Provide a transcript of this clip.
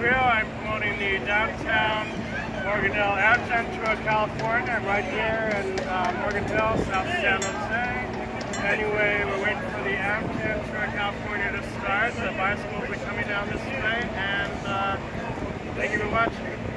Grill. I'm promoting the downtown Morganell Amgen Tour California. I'm right here in uh, Morgan South San Jose. Anyway, we're waiting for the Amgen Tour California to start. The bicycles are coming down this way, and uh, thank you for watching.